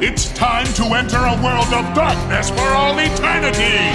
It's time to enter a world of darkness for all eternity!